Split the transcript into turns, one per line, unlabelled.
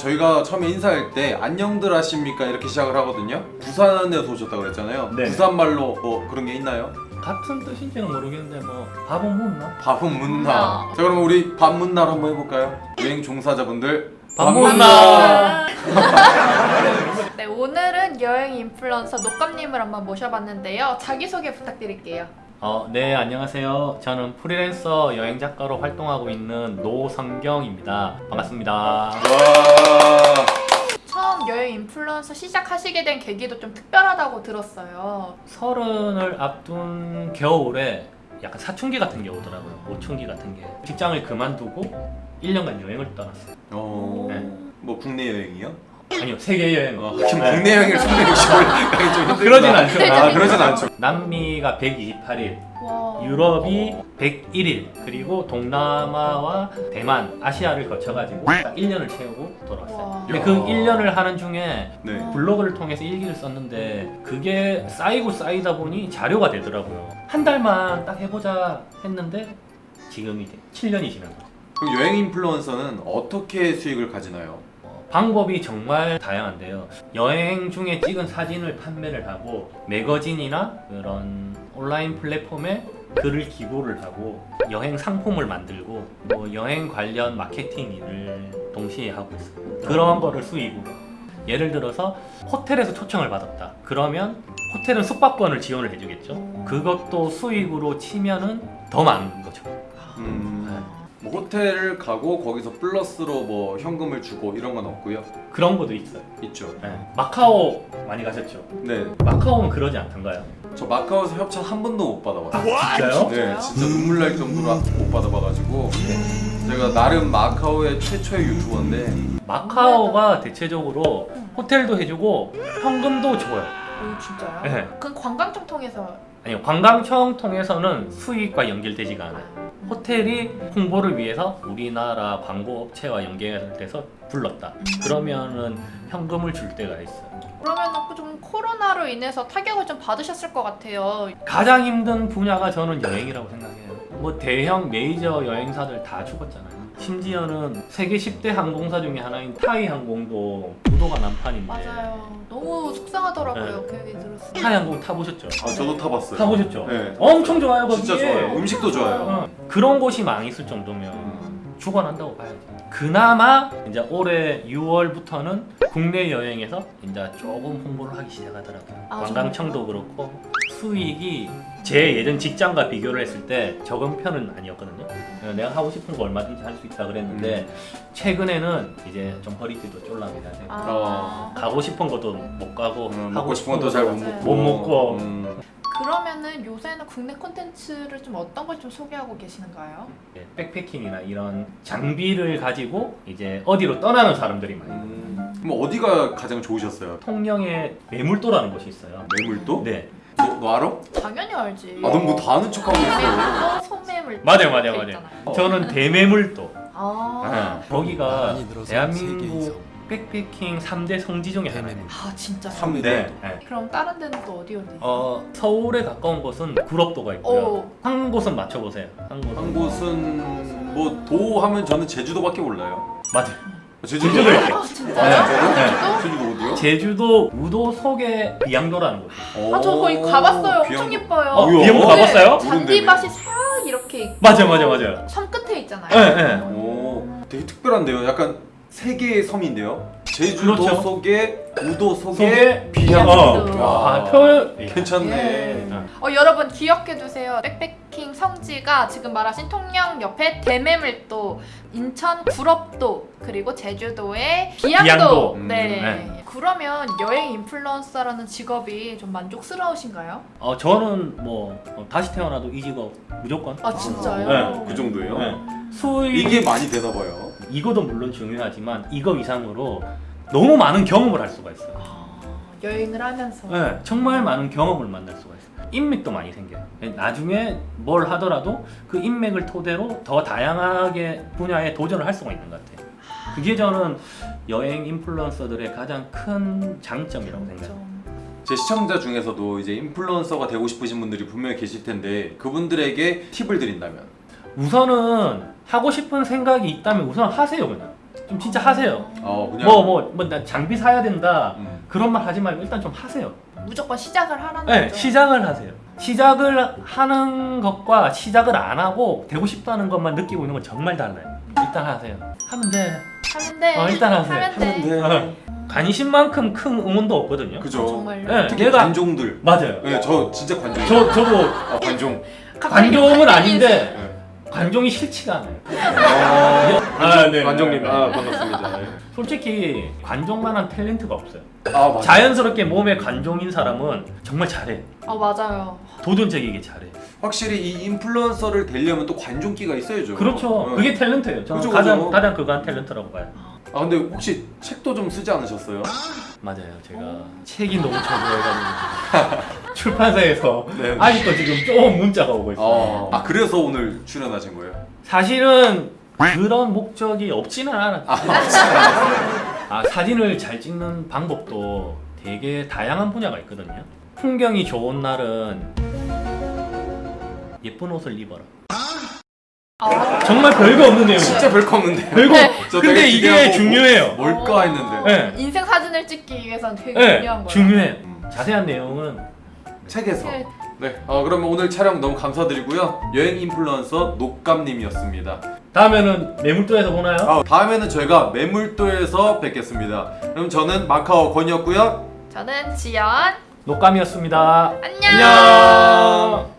저희가 처음에 인사할 때 안녕들 하십니까 이렇게 시작을 하거든요 부산에서 오셨다고 그랬잖아요
네.
부산말로 뭐 그런 게 있나요?
같은 뜻인지는 모르겠는데 뭐 밥은 묻나?
밥은 문나
아.
자 그러면 우리 밥 문나로 한번 해볼까요? 여행 종사자분들
밥 문나!
네, 오늘은 여행 인플루언서 녹감님을 한번 모셔봤는데요. 자기소개 부탁드릴게요.
어, 네 안녕하세요. 저는 프리랜서 여행 작가로 활동하고 있는 노성경입니다. 반갑습니다.
와
처음 여행 인플루언서 시작하시게 된 계기도 좀 특별하다고 들었어요.
서른을 앞둔 겨울에 약간 사춘기 같은 게 오더라고요. 오춘기 같은 게. 직장을 그만두고 1년간 여행을 떠났어요.
어...
네.
뭐 국내 여행이요?
아니요 세계 여행.
어, 지금 국내 여행을 365일 가기 좀
그러진 않죠.
아 그러진 않죠
남미가 128일,
와.
유럽이 101일, 그리고 동남아와 대만, 아시아를 거쳐가지고 딱 1년을 채우고 돌아왔어요.
와.
근데
야.
그 1년을 하는 중에
네
블로그를 통해서 일기를 썼는데 그게 쌓이고 쌓이다 보니 자료가 되더라고요. 한 달만 딱 해보자 했는데 지금 이제 7년이 지난 거죠.
그럼 여행 인플루언서는 어떻게 수익을 가지나요?
어, 방법이 정말 다양한데요. 여행 중에 찍은 사진을 판매를 하고 매거진이나 그런 온라인 플랫폼에 글을 기고를 하고 여행 상품을 만들고 뭐 여행 관련 마케팅 일을 동시에 하고 있어요. 그런 거를 수익으로. 예를 들어서 호텔에서 초청을 받았다. 그러면 호텔은 숙박권을 지원을 해주겠죠. 그것도 수익으로 치면은 더 많은 거죠.
음... 뭐 호텔을 가고 거기서 플러스로 뭐 현금을 주고 이런 건 없고요
그런 것도 있어요.
있죠
네. 마카오 많이 가셨죠?
네
마카오는 그러지 않던가요?
저 마카오에서 협찬 한 번도 못 받아봤어요
진짜요?
네, 진짜 눈물 날 정도로 못 받아봐가지고 제가 나름 마카오의 최초의 유튜버인데
마카오가 대체적으로 호텔도 해주고 현금도 줘요.
오, 진짜요?
네.
그건 관광청 통해서.
아니요 관광청 통해서는 수익과 연결되지가 않아요. 호텔이 홍보를 위해서 우리나라 광고 업체와 연결돼서 불렀다. 그러면은 현금을 줄 때가 있어요.
그러면 좀 코로나로 인해서 타격을 좀 받으셨을 것 같아요.
가장 힘든 분야가 저는 여행이라고 생각해요. 뭐 대형 메이저 여행사들 다 죽었잖아요. 심지어는 세계 10대 항공사 중에 하나인 타이 항공도 부도가 난판인데
맞아요. 너무 속상하더라고요.
네.
그 얘기 들었어요.
타이 항공 타보셨죠?
아 저도 타봤어요
타보셨죠?
네
엄청 좋아요 거기.
진짜 좋아요 음식도 좋아요
어, 그런 곳이 망했을 정도면 죽어난다고 봐야지. 그나마 이제 올해 6월부터는 국내 여행에서 이제 조금 홍보를 하기 시작하더라고요.
아,
관광청도 그렇고 수익이 제 예전 직장과 비교를 했을 때 적은 편은 아니었거든요. 내가 하고 싶은 거 얼마든지 할 수 있다 그랬는데 최근에는 이제 좀 허리띠도 쫄랍니다.
아.
가고 싶은 것도 못 가고
음,
하고
싶은 것도 잘못
네.
먹고
못 먹고.
음,
그러면은 요새는 국내 콘텐츠를 좀 어떤 걸 좀 소개하고 계시는가요?
네, 백패킹이나 이런 장비를 가지고 이제 어디로 떠나는 사람들이 많아요.
음. 그럼 어디가 가장 좋으셨어요?
통영에 매물도라는 곳이 있어요.
매물도?
네.
너, 너 알아?
당연히 알지.
아 넌 뭐 다 아는 척하고 있어
매물도 소매물.
맞아요, 맞아요, 맞아요. 저는 대매물도.
아.
네. 거기가 대한민국. 백패킹 3대 성지 중에 하나예요.
아 진짜요?
삼-
네. 네.
그럼 다른 데는 또 어디 어디?
어, 서울에 가까운 곳은 구럽도가 있고요.
오.
한 곳은 맞춰보세요. 한 곳은.
한 곳은 뭐 도 하면 저는 제주도밖에 몰라요
맞아요.
제주도
제주도 있대.
아
아,
진짜요?
진짜요? 제주도 어디요?
제주도 우도 속에 비양도라는 곳이에요.
아 저 거기 가봤어요. 엄청
비양-
예뻐요.
어? 비양도
네.
가봤어요?
잔디밭이 싹 이렇게 있고
맞아요, 맞아요, 맞아요.
섬 끝에 있잖아요.
네, 네.
오 되게 특별한데요 약간 세 개의 섬인데요 제주도
그렇죠.
속에 우도 속에 비양도. 와,
아, 표현.
괜찮네
예. 어 여러분 기억해 두세요. 백패킹 성지가 지금 말하신 통영 옆에 대매물도, 인천 구럽도, 그리고 제주도의 비양도.
비양도.
음,
네.
네.
그러면 여행 인플루언서라는 직업이 좀 만족스러우신가요?
어, 저는 뭐 어, 다시 태어나도 이 직업 무조건.
아 진짜요?
네,
그 정도예요?
네. 수익
이게 많이 되나 봐요
이거도 물론 중요하지만 이거 이상으로 너무 많은 경험을 할 수가 있어요.
아, 여행을 하면서
네, 정말 많은 경험을 만날 수가 있어요. 인맥도 많이 생겨요. 나중에 뭘 하더라도 그 인맥을 토대로 더 다양하게 분야에 도전을 할 수가 있는 것 같아요. 그게 저는 여행 인플루언서들의 가장 큰 장점이라고 생각해요.
좀제 시청자 중에서도 이제 인플루언서가 되고 싶으신 분들이 분명히 계실 텐데 그분들에게 팁을 드린다면
우선은 하고 싶은 생각이 있다면 우선 하세요 그냥. 좀 진짜 하세요.
어 그냥
뭐 뭐 뭐 나 장비 사야 된다
음.
그런 말 하지 말고 일단 좀 하세요.
무조건 시작을 하라는
네,
거죠.
시작을 하세요. 시작을 하는 것과 시작을 안 하고 되고 싶다는 것만 느끼고 있는 건 정말 달라요. 일단 하세요. 하면 돼.
하면 돼.
어, 일단 하세요.
하면 돼.
네.
관심만큼 큰 응원도 없거든요.
그죠.
어, 정말요.
네,
특히
내가
관종들.
맞아요.
네, 저 진짜 관종.
저 저도
아, 관종.
관종은 아닌데
네.
관종이 싫지가 않아요.
어,
아, 네.
관종님,
네.
아 반갑습니다. 네.
솔직히 관종만한 탤런트가 없어요.
아 맞아.
자연스럽게 몸에 관종인 사람은 정말 잘해.
어 맞아요.
도전적이게 잘해.
확실히 이 인플루언서를 되려면 또 관종기가 있어야죠.
그렇죠.
네.
그게 탤런트예요. 저는
그죠,
가장
그죠.
가장 그거 한 탤런트라고 봐요.
아 근데 혹시 책도 좀 쓰지 않으셨어요?
맞아요. 제가 책이 너무 저조해가지고 출판사에서
네.
아직도 지금 좀 문자가 오고 있어요.
어. 아 그래서 오늘 출연하신 거예요?
사실은 그런 목적이 없지는 않았어요. 아, 사진을 잘 찍는 방법도 되게 다양한 분야가 있거든요. 풍경이 좋은 날은 예쁜 옷을 입어라.
아,
정말 별거 없는 내용이에요.
진짜 별거 없는데.
별거.
저
근데 이게 중요해요.
뭘까 했는데.
네.
인생 사진을 찍기 위해서는 되게
네,
중요한 거예요.
중요해요.
음.
자세한 내용은
책에서.
네.
네. 어, 그러면 오늘 촬영 너무 감사드리고요. 여행 인플루언서 녹감님이었습니다.
다음에는 매물도에서 보나요?
아, 다음에는 저희가 매물도에서 뵙겠습니다. 그럼 저는 마카오 권이었고요.
저는 지연.
녹감이었습니다.
안녕.
안녕.